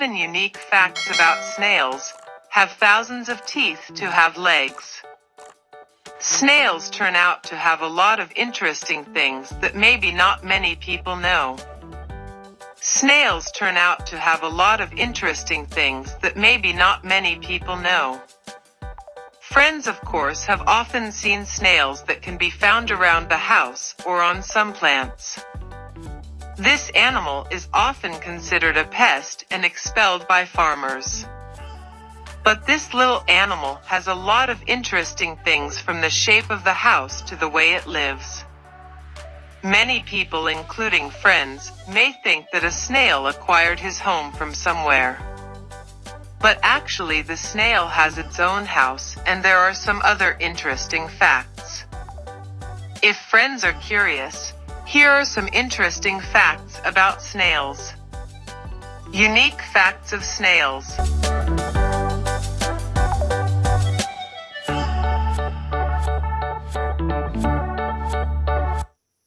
Seven unique facts about snails have thousands of teeth to have legs. Snails turn out to have a lot of interesting things that maybe not many people know. Snails turn out to have a lot of interesting things that maybe not many people know. Friends of course have often seen snails that can be found around the house or on some plants. This animal is often considered a pest and expelled by farmers. But this little animal has a lot of interesting things from the shape of the house to the way it lives. Many people including friends may think that a snail acquired his home from somewhere. But actually the snail has its own house and there are some other interesting facts. If friends are curious, here are some interesting facts about snails. Unique facts of snails.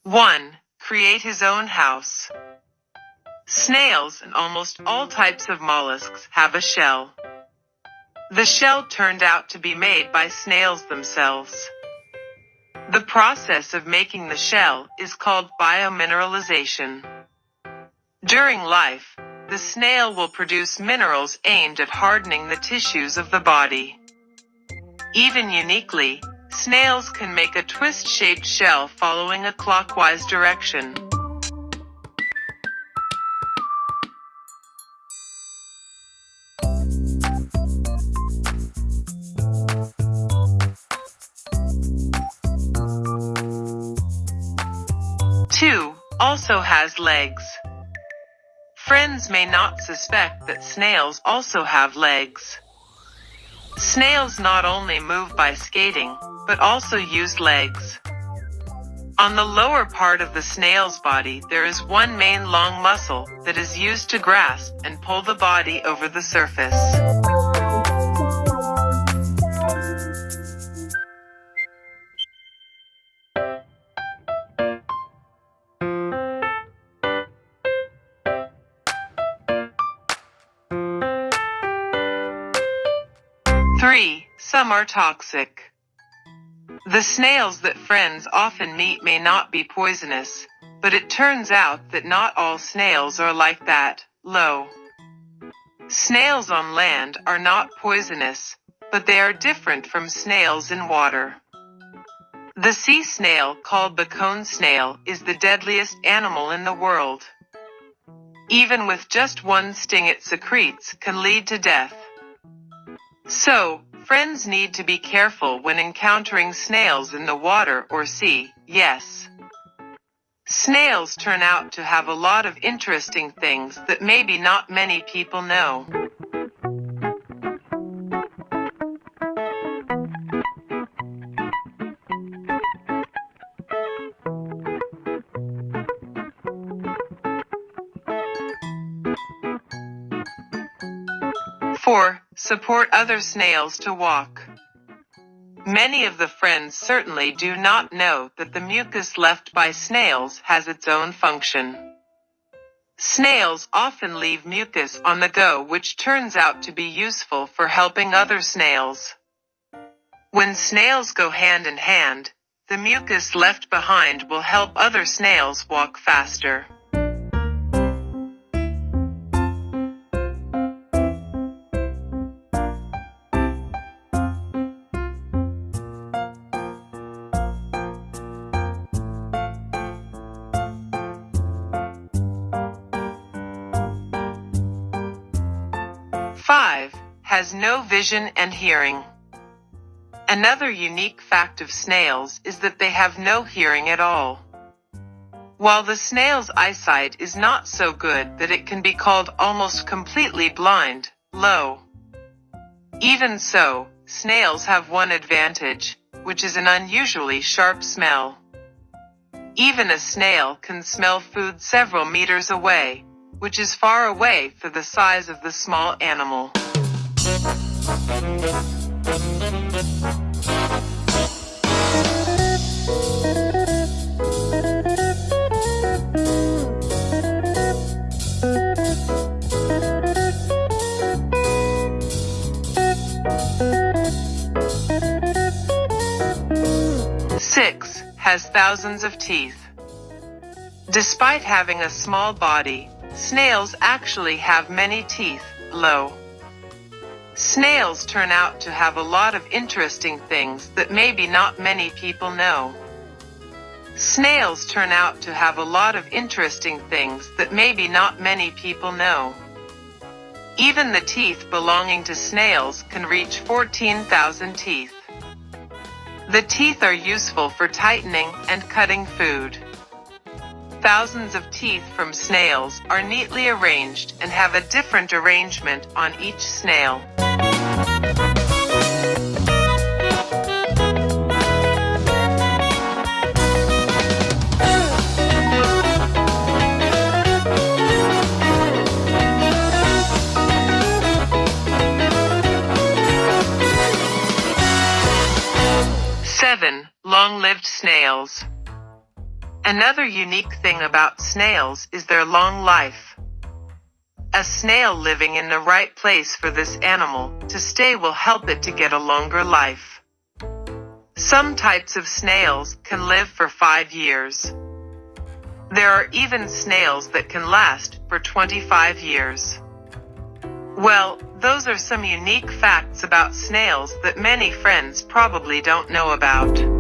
One, create his own house. Snails and almost all types of mollusks have a shell. The shell turned out to be made by snails themselves. The process of making the shell is called biomineralization. During life, the snail will produce minerals aimed at hardening the tissues of the body. Even uniquely, snails can make a twist-shaped shell following a clockwise direction. Also has legs. Friends may not suspect that snails also have legs. Snails not only move by skating, but also use legs. On the lower part of the snail's body there is one main long muscle that is used to grasp and pull the body over the surface. 3. Some are toxic. The snails that friends often meet may not be poisonous, but it turns out that not all snails are like that, low. Snails on land are not poisonous, but they are different from snails in water. The sea snail, called the cone snail, is the deadliest animal in the world. Even with just one sting it secretes can lead to death. So, friends need to be careful when encountering snails in the water or sea, yes. Snails turn out to have a lot of interesting things that maybe not many people know. 4. Support other snails to walk. Many of the friends certainly do not know that the mucus left by snails has its own function. Snails often leave mucus on the go which turns out to be useful for helping other snails. When snails go hand in hand, the mucus left behind will help other snails walk faster. 5. Has no vision and hearing. Another unique fact of snails is that they have no hearing at all. While the snail's eyesight is not so good that it can be called almost completely blind, low. Even so, snails have one advantage, which is an unusually sharp smell. Even a snail can smell food several meters away, which is far away for the size of the small animal. Six has thousands of teeth. Despite having a small body, snails actually have many teeth, low. Snails turn out to have a lot of interesting things that maybe not many people know. Snails turn out to have a lot of interesting things that maybe not many people know. Even the teeth belonging to snails can reach 14,000 teeth. The teeth are useful for tightening and cutting food. Thousands of teeth from snails are neatly arranged and have a different arrangement on each snail. Seven, long-lived snails. Another unique thing about snails is their long life. A snail living in the right place for this animal to stay will help it to get a longer life. Some types of snails can live for five years. There are even snails that can last for 25 years. Well, those are some unique facts about snails that many friends probably don't know about.